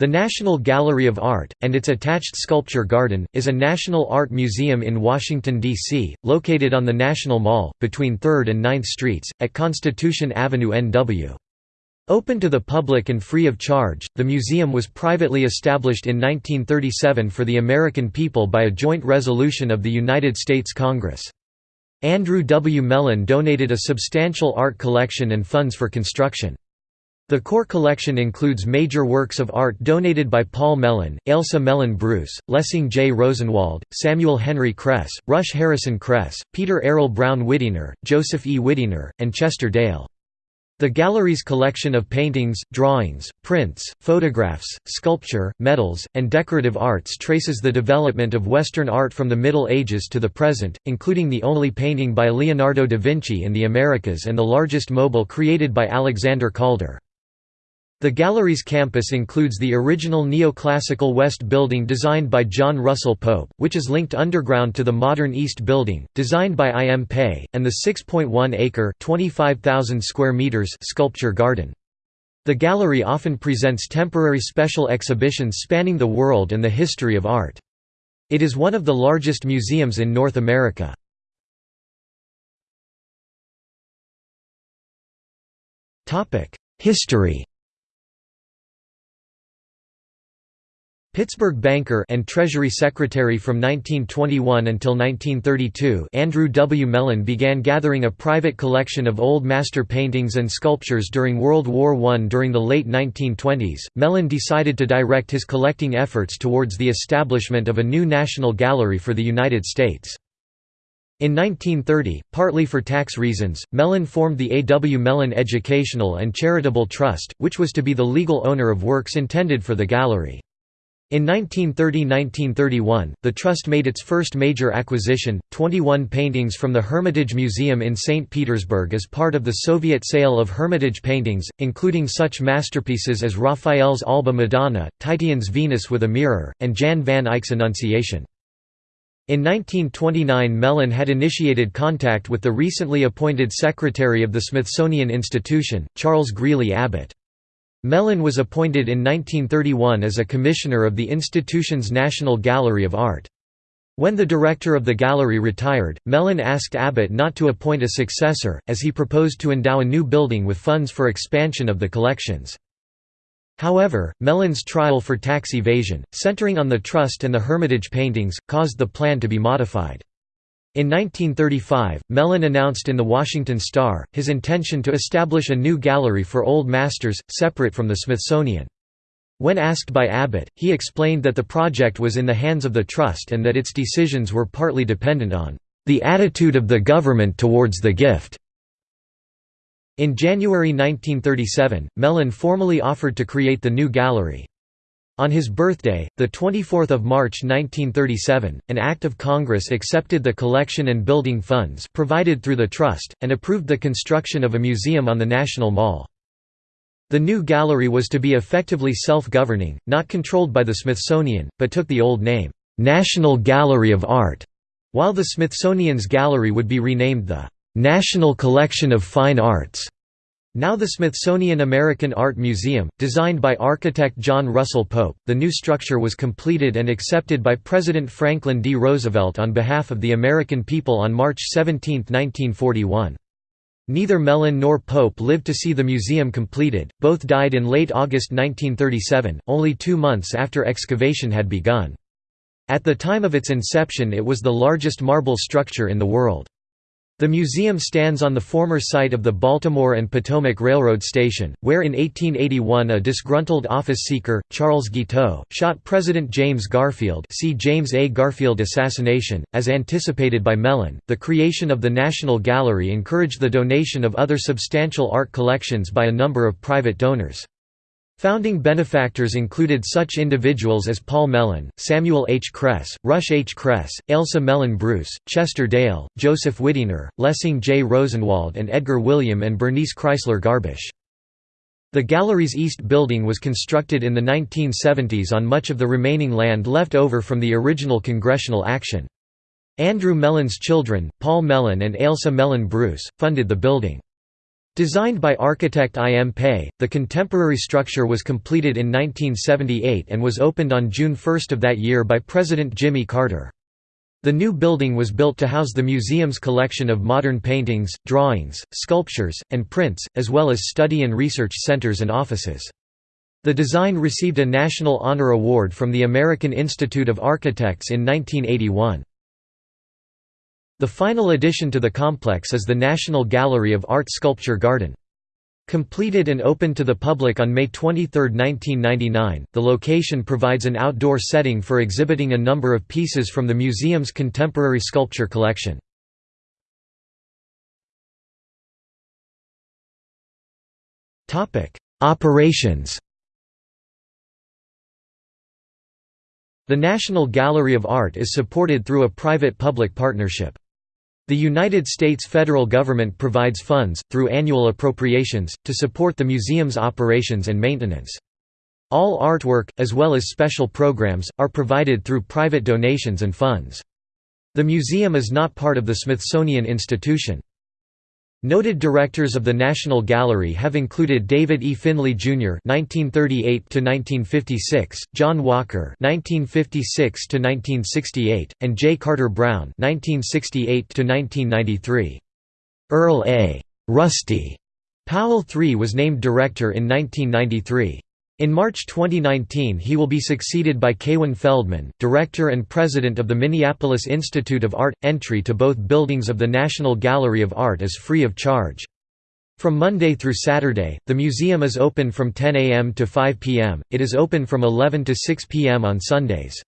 The National Gallery of Art, and its attached sculpture garden, is a national art museum in Washington, D.C., located on the National Mall, between 3rd and 9th Streets, at Constitution Avenue NW. Open to the public and free of charge, the museum was privately established in 1937 for the American people by a joint resolution of the United States Congress. Andrew W. Mellon donated a substantial art collection and funds for construction. The core collection includes major works of art donated by Paul Mellon, Ailsa Mellon Bruce, Lessing J. Rosenwald, Samuel Henry Kress, Rush Harrison Kress, Peter Arrell Browne Widener, Joseph E. Widener, and Chester Dale. The gallery's collection of paintings, drawings, prints, photographs, sculpture, medals, and decorative arts traces the development of Western art from the Middle Ages to the present, including the only painting by Leonardo da Vinci in the Americas and the largest mobile created by Alexander Calder. The gallery's campus includes the original neoclassical West Building designed by John Russell Pope, which is linked underground to the modern East Building, designed by I. M. Pei, and the 6.1-acre square meters sculpture garden. The gallery often presents temporary special exhibitions spanning the world and the history of art. It is one of the largest museums in North America. History Pittsburgh banker and Treasury Secretary from 1921 until 1932 Andrew W. Mellon began gathering a private collection of old master paintings and sculptures during World War I. During the late 1920s, Mellon decided to direct his collecting efforts towards the establishment of a new national gallery for the United States. In 1930, partly for tax reasons, Mellon formed the A. W. Mellon Educational and Charitable Trust, which was to be the legal owner of works intended for the gallery. In 1930–1931, the Trust made its first major acquisition, 21 paintings from the Hermitage Museum in St. Petersburg as part of the Soviet sale of Hermitage paintings, including such masterpieces as Raphael's Alba Madonna, Titian's Venus with a Mirror, and Jan van Eyck's Annunciation. In 1929 Mellon had initiated contact with the recently appointed Secretary of the Smithsonian Institution, Charles Greeley Abbot. Mellon was appointed in 1931 as a commissioner of the institution's National Gallery of Art. When the director of the gallery retired, Mellon asked Abbot not to appoint a successor, as he proposed to endow a new building with funds for expansion of the collections. However, Mellon's trial for tax evasion, centering on the trust and the Hermitage paintings, caused the plan to be modified. In 1935, Mellon announced in the Washington Star, his intention to establish a new gallery for old masters, separate from the Smithsonian. When asked by Abbot, he explained that the project was in the hands of the trust and that its decisions were partly dependent on the attitude of the government towards the gift. In January 1937, Mellon formally offered to create the new gallery. On his birthday, 24 March 1937, an Act of Congress accepted the collection and building funds provided through the Trust, and approved the construction of a museum on the National Mall. The new gallery was to be effectively self-governing, not controlled by the Smithsonian, but took the old name, "'National Gallery of Art'", while the Smithsonian's gallery would be renamed the "'National Collection of Fine Arts'". Now the Smithsonian American Art Museum, designed by architect John Russell Pope, the new structure was completed and accepted by President Franklin D. Roosevelt on behalf of the American people on March 17, 1941. Neither Mellon nor Pope lived to see the museum completed, both died in late August 1937, only two months after excavation had begun. At the time of its inception it was the largest marble structure in the world. The museum stands on the former site of the Baltimore and Potomac Railroad Station, where in 1881 a disgruntled office-seeker, Charles Guiteau, shot President James Garfield see James A. Garfield assassination. As anticipated by Mellon, the creation of the National Gallery encouraged the donation of other substantial art collections by a number of private donors. Founding benefactors included such individuals as Paul Mellon, Samuel H. Kress, Rush H. Kress, Ailsa Mellon Bruce, Chester Dale, Joseph Widener, Lessing J. Rosenwald and Edgar William and Bernice Chrysler Garbisch. The gallery's east building was constructed in the 1970s on much of the remaining land left over from the original congressional action. Andrew Mellon's children, Paul Mellon and Ailsa Mellon Bruce, funded the building. Designed by architect I. M. Pei, the contemporary structure was completed in 1978 and was opened on June 1 of that year by President Jimmy Carter. The new building was built to house the museum's collection of modern paintings, drawings, sculptures, and prints, as well as study and research centers and offices. The design received a National Honor Award from the American Institute of Architects in 1981. The final addition to the complex is the National Gallery of Art Sculpture Garden. Completed and opened to the public on May 23, 1999, the location provides an outdoor setting for exhibiting a number of pieces from the museum's contemporary sculpture collection. Operations The National Gallery of Art is supported through a private-public partnership. The United States federal government provides funds, through annual appropriations, to support the museum's operations and maintenance. All artwork, as well as special programs, are provided through private donations and funds. The museum is not part of the Smithsonian Institution. Noted directors of the National Gallery have included David E. Finley, Jr. (1938–1956), John Walker (1956–1968), and J. Carter Brown (1968–1993). Earl A. Rusty Powell III was named director in 1993. In March 2019 he will be succeeded by Kaywin Feldman, director and president of the Minneapolis Institute of Art. Entry to both buildings of the National Gallery of Art is free of charge. From Monday through Saturday, the museum is open from 10 a.m. to 5 p.m., it is open from 11 to 6 p.m. on Sundays.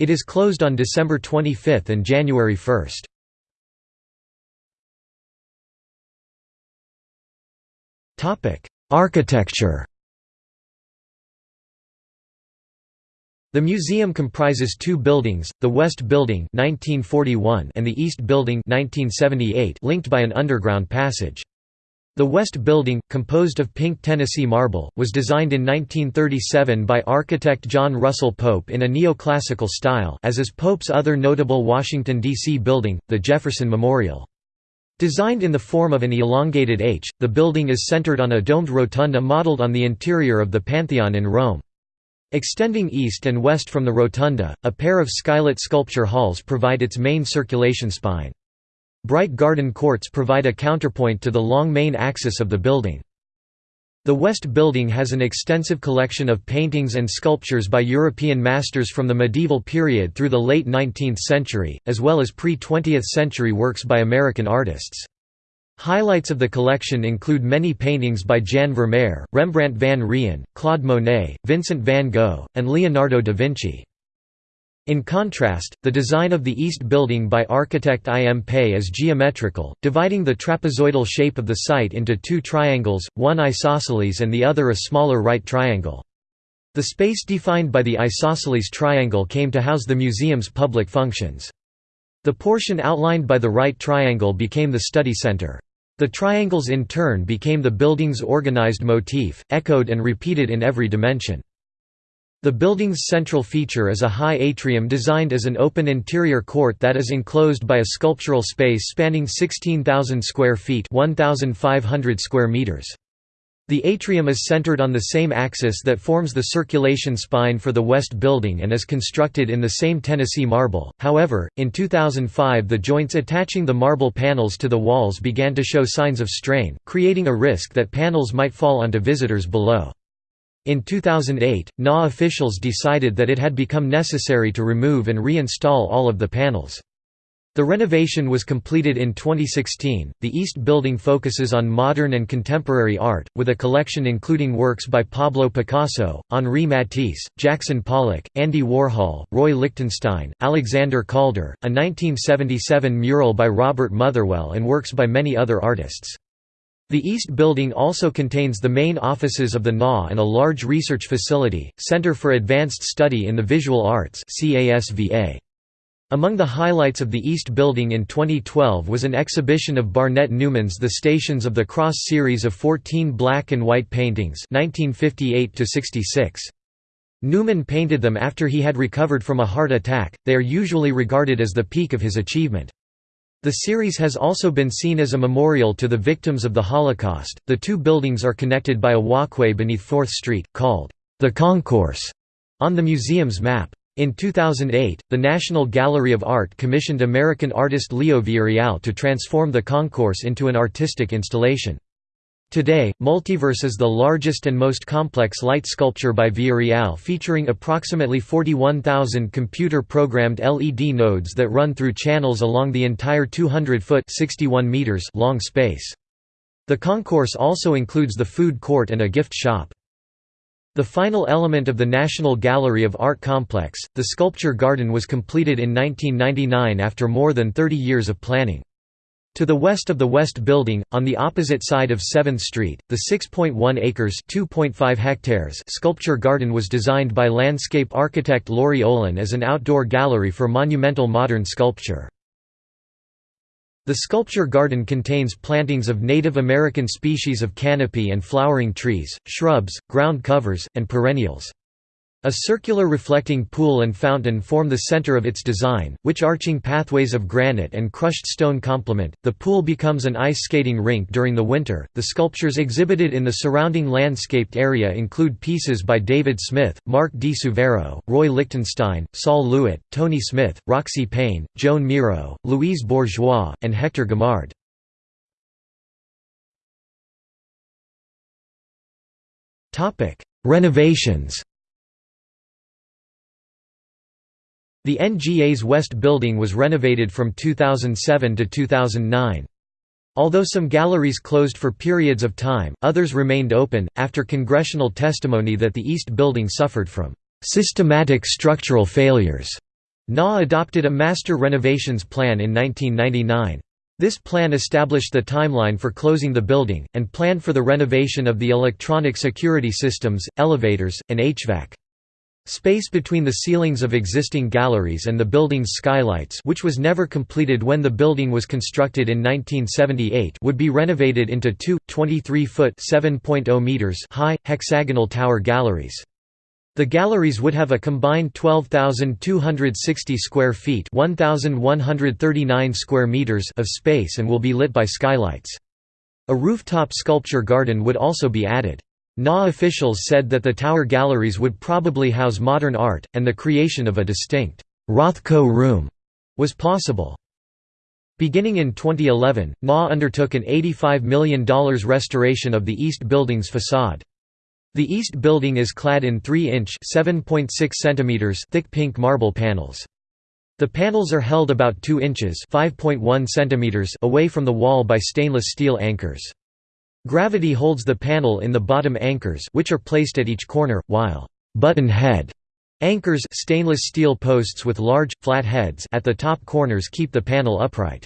It is closed on December 25 and January 1. Architecture The museum comprises two buildings, the West Building 1941 and the East Building 1978 linked by an underground passage. The West Building, composed of pink Tennessee marble, was designed in 1937 by architect John Russell Pope in a neoclassical style as is Pope's other notable Washington, D.C. building, the Jefferson Memorial. Designed in the form of an elongated H, the building is centered on a domed rotunda modeled on the interior of the Pantheon in Rome. Extending east and west from the rotunda, a pair of skylit sculpture halls provide its main circulation spine. Bright garden courts provide a counterpoint to the long main axis of the building. The West Building has an extensive collection of paintings and sculptures by European masters from the medieval period through the late 19th century, as well as pre-20th century works by American artists. Highlights of the collection include many paintings by Jan Vermeer, Rembrandt van Rijn, Claude Monet, Vincent van Gogh, and Leonardo da Vinci. In contrast, the design of the East Building by architect I. M. Pei is geometrical, dividing the trapezoidal shape of the site into two triangles, one isosceles and the other a smaller right triangle. The space defined by the isosceles triangle came to house the museum's public functions. The portion outlined by the right triangle became the study center. The triangles in turn became the building's organized motif, echoed and repeated in every dimension. The building's central feature is a high atrium designed as an open interior court that is enclosed by a sculptural space spanning 16,000 square feet 1,500 square meters. The atrium is centered on the same axis that forms the circulation spine for the West Building and is constructed in the same Tennessee marble. However, in 2005 the joints attaching the marble panels to the walls began to show signs of strain, creating a risk that panels might fall onto visitors below. In 2008, NA officials decided that it had become necessary to remove and reinstall all of the panels. The renovation was completed in 2016. The East Building focuses on modern and contemporary art, with a collection including works by Pablo Picasso, Henri Matisse, Jackson Pollock, Andy Warhol, Roy Lichtenstein, Alexander Calder, a 1977 mural by Robert Motherwell, and works by many other artists. The East Building also contains the main offices of the NA and a large research facility, Center for Advanced Study in the Visual Arts CASVA. Among the highlights of the East Building in 2012 was an exhibition of Barnett Newman's The Stations of the Cross series of 14 black and white paintings 1958 -66. Newman painted them after he had recovered from a heart attack, they are usually regarded as the peak of his achievement. The series has also been seen as a memorial to the victims of the Holocaust. The two buildings are connected by a walkway beneath 4th Street, called the Concourse, on the museum's map. In 2008, the National Gallery of Art commissioned American artist Leo Villarreal to transform the concourse into an artistic installation. Today, Multiverse is the largest and most complex light sculpture by Villarreal featuring approximately 41,000 computer-programmed LED nodes that run through channels along the entire 200-foot long space. The concourse also includes the food court and a gift shop. The final element of the National Gallery of Art complex, the sculpture garden was completed in 1999 after more than 30 years of planning. To the west of the West Building, on the opposite side of 7th Street, the 6.1 acres hectares sculpture garden was designed by landscape architect Laurie Olin as an outdoor gallery for monumental modern sculpture. The sculpture garden contains plantings of Native American species of canopy and flowering trees, shrubs, ground covers, and perennials. A circular reflecting pool and fountain form the center of its design, which arching pathways of granite and crushed stone complement. The pool becomes an ice skating rink during the winter. The sculptures exhibited in the surrounding landscaped area include pieces by David Smith, Mark Di Suvero, Roy Lichtenstein, Sol LeWitt, Tony Smith, Roxy Paine, Joan Miro, Louise Bourgeois, and Hector Guimard. Renovations The NGA's West Building was renovated from 2007 to 2009. Although some galleries closed for periods of time, others remained open, after congressional testimony that the East Building suffered from "...systematic structural failures." NA adopted a master renovations plan in 1999. This plan established the timeline for closing the building, and planned for the renovation of the electronic security systems, elevators, and HVAC. Space between the ceilings of existing galleries and the building's skylights which was never completed when the building was constructed in 1978 would be renovated into two, 23-foot high, hexagonal tower galleries. The galleries would have a combined 12,260 square feet 1,139 square meters of space and will be lit by skylights. A rooftop sculpture garden would also be added. NA officials said that the tower galleries would probably house modern art, and the creation of a distinct Rothko room was possible. Beginning in 2011, NA undertook an $85 million restoration of the East Building's facade. The East Building is clad in 3-inch cm thick pink marble panels. The panels are held about 2 inches away from the wall by stainless steel anchors. Gravity holds the panel in the bottom anchors which are placed at each corner, while «button head» anchors stainless steel posts with large, flat heads at the top corners keep the panel upright.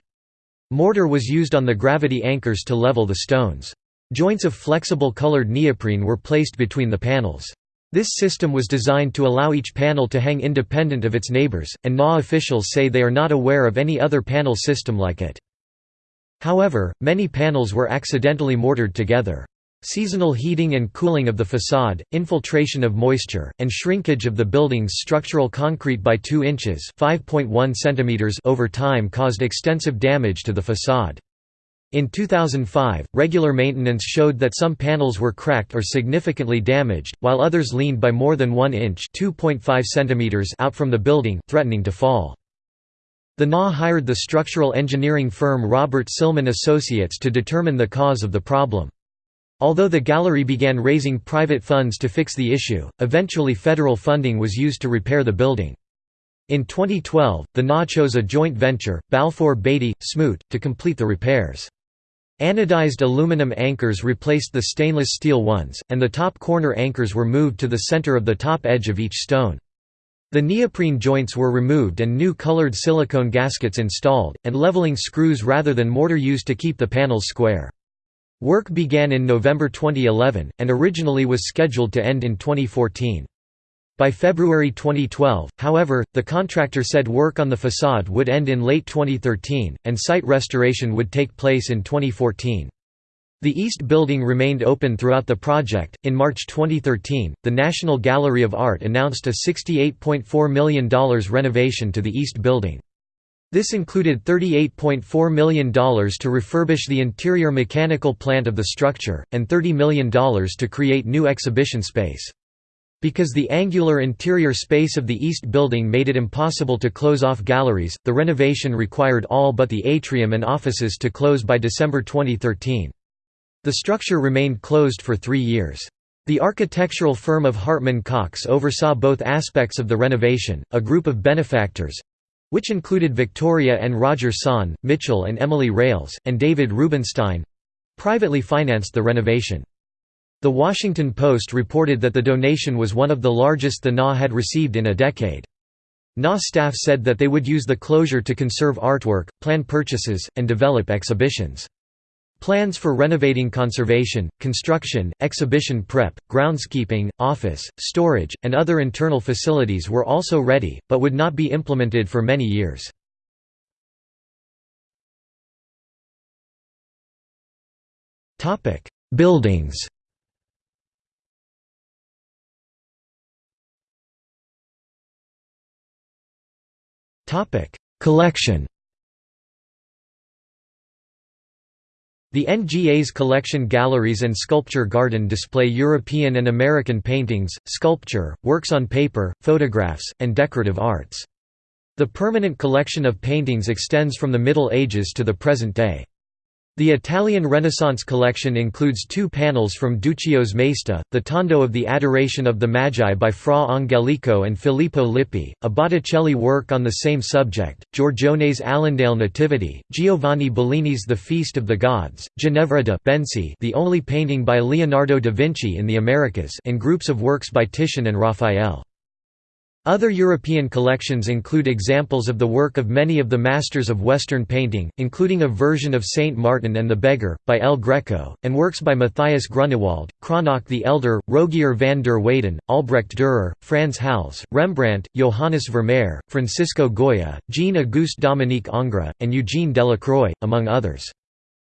Mortar was used on the gravity anchors to level the stones. Joints of flexible colored neoprene were placed between the panels. This system was designed to allow each panel to hang independent of its neighbors, and NA officials say they are not aware of any other panel system like it. However, many panels were accidentally mortared together. Seasonal heating and cooling of the facade, infiltration of moisture, and shrinkage of the building's structural concrete by 2 inches centimeters over time caused extensive damage to the facade. In 2005, regular maintenance showed that some panels were cracked or significantly damaged, while others leaned by more than 1 inch centimeters out from the building, threatening to fall. The NA hired the structural engineering firm Robert Silman Associates to determine the cause of the problem. Although the gallery began raising private funds to fix the issue, eventually federal funding was used to repair the building. In 2012, the NA chose a joint venture, Balfour Beatty, Smoot, to complete the repairs. Anodized aluminum anchors replaced the stainless steel ones, and the top corner anchors were moved to the center of the top edge of each stone. The neoprene joints were removed and new colored silicone gaskets installed, and leveling screws rather than mortar used to keep the panels square. Work began in November 2011, and originally was scheduled to end in 2014. By February 2012, however, the contractor said work on the facade would end in late 2013, and site restoration would take place in 2014. The East Building remained open throughout the project. In March 2013, the National Gallery of Art announced a $68.4 million renovation to the East Building. This included $38.4 million to refurbish the interior mechanical plant of the structure, and $30 million to create new exhibition space. Because the angular interior space of the east building made it impossible to close off galleries, the renovation required all but the atrium and offices to close by December 2013. The structure remained closed for three years. The architectural firm of Hartman Cox oversaw both aspects of the renovation. A group of benefactors which included Victoria and Roger Sonn, Mitchell and Emily Rales, and David Rubenstein privately financed the renovation. The Washington Post reported that the donation was one of the largest the NA had received in a decade. NA staff said that they would use the closure to conserve artwork, plan purchases, and develop exhibitions. Plans for renovating conservation, construction, exhibition prep, groundskeeping, office, storage, and other internal facilities were also ready, but would not be implemented for many years. Buildings Collection The NGA's collection galleries and sculpture garden display European and American paintings, sculpture, works on paper, photographs, and decorative arts. The permanent collection of paintings extends from the Middle Ages to the present day. The Italian Renaissance collection includes two panels from Duccio's Maesta, the Tondo of the Adoration of the Magi by Fra Angelico and Filippo Lippi, a Botticelli work on the same subject, Giorgione's Allendale Nativity, Giovanni Bellini's The Feast of the Gods, Ginevra de' Benci the only painting by Leonardo da Vinci in the Americas and groups of works by Titian and Raphael. Other European collections include examples of the work of many of the masters of Western painting, including a version of Saint Martin and the Beggar, by El Greco, and works by Matthias Grunewald, Cranach the Elder, Rogier van der Weyden, Albrecht Dürer, Frans Hals, Rembrandt, Johannes Vermeer, Francisco Goya, Jean-Auguste Dominique Ingres, and Eugene Delacroix, among others.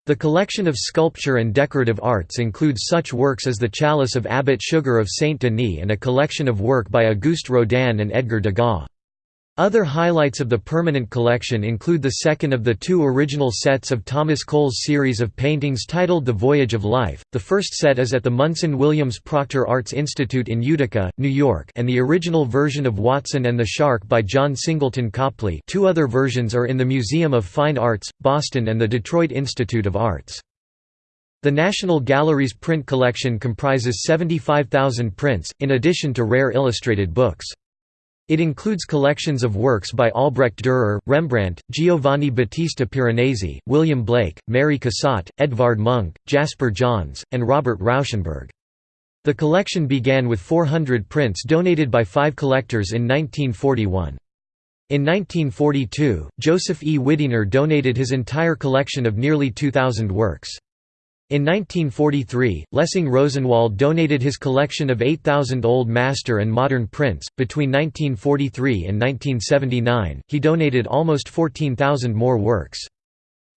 The collection of sculpture and decorative arts includes such works as the Chalice of Abbot Suger of Saint Denis and a collection of work by Auguste Rodin and Edgar Degas. Other highlights of the permanent collection include the second of the two original sets of Thomas Cole's series of paintings titled The Voyage of Life. The first set is at the Munson Williams Proctor Arts Institute in Utica, New York, and the original version of Watson and the Shark by John Singleton Copley. Two other versions are in the Museum of Fine Arts, Boston and the Detroit Institute of Arts. The National Gallery's print collection comprises 75,000 prints, in addition to rare illustrated books. It includes collections of works by Albrecht Dürer, Rembrandt, Giovanni Battista Piranesi, William Blake, Mary Cassatt, Edvard Munch, Jasper Johns, and Robert Rauschenberg. The collection began with 400 prints donated by five collectors in 1941. In 1942, Joseph E. Widener donated his entire collection of nearly 2,000 works. In 1943, Lessing Rosenwald donated his collection of 8,000 Old Master and Modern prints. Between 1943 and 1979, he donated almost 14,000 more works.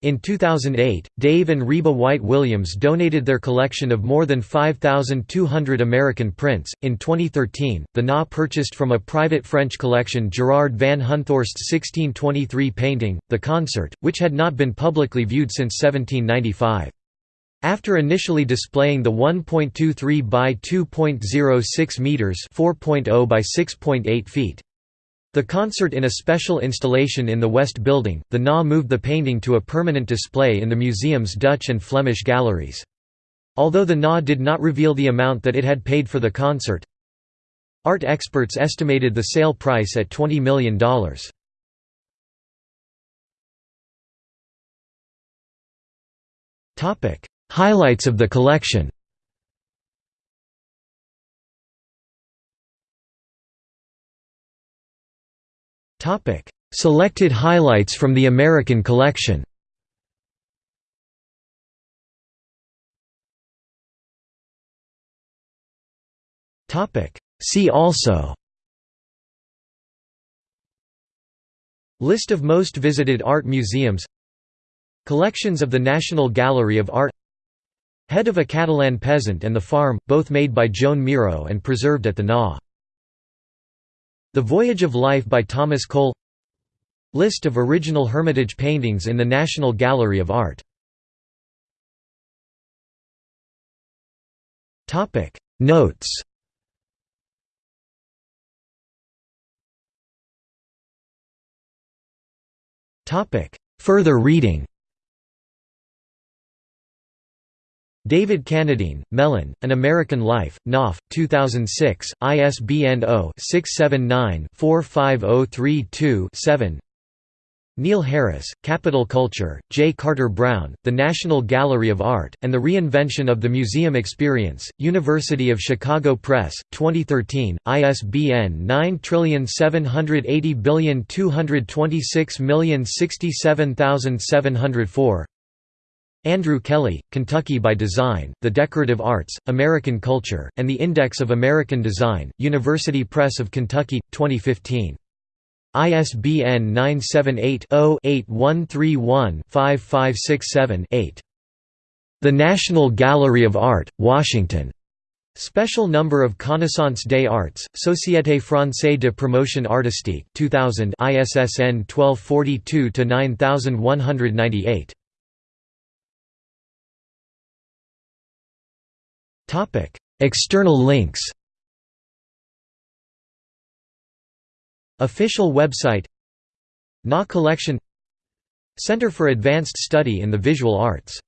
In 2008, Dave and Reba White Williams donated their collection of more than 5,200 American prints. In 2013, the NA purchased from a private French collection Gerard van Honthorst's 1623 painting, The Concert, which had not been publicly viewed since 1795. After initially displaying the 1.23 by 2.06 meters, 4.0 by 6.8 feet. The concert in a special installation in the West Building, the NA moved the painting to a permanent display in the museum's Dutch and Flemish galleries. Although the NA did not reveal the amount that it had paid for the concert, art experts estimated the sale price at $20 million. Topic: Highlights of the collection. Selected highlights from the American collection. See also. List of most visited art museums. Collections of the National Gallery of Art Head of a Catalan peasant and the farm, both made by Joan Miró and preserved at the Na. The Voyage of Life by Thomas Cole. List of original Hermitage paintings in the National Gallery of Art. Notes. Further reading David Cannadine, Mellon, An American Life, Knopf, 2006, ISBN 0-679-45032-7 Neil Harris, Capital Culture, J. Carter Brown, The National Gallery of Art, and the Reinvention of the Museum Experience, University of Chicago Press, 2013, ISBN 9780226067704 Andrew Kelly, Kentucky by Design, The Decorative Arts, American Culture, and the Index of American Design, University Press of Kentucky, 2015. ISBN 978-0-8131-5567-8. The National Gallery of Art, Washington. Special number of Connaissance des Arts, Société Française de Promotion Artistique 2000 ISSN 1242-9198. External links Official website Na Collection Center for Advanced Study in the Visual Arts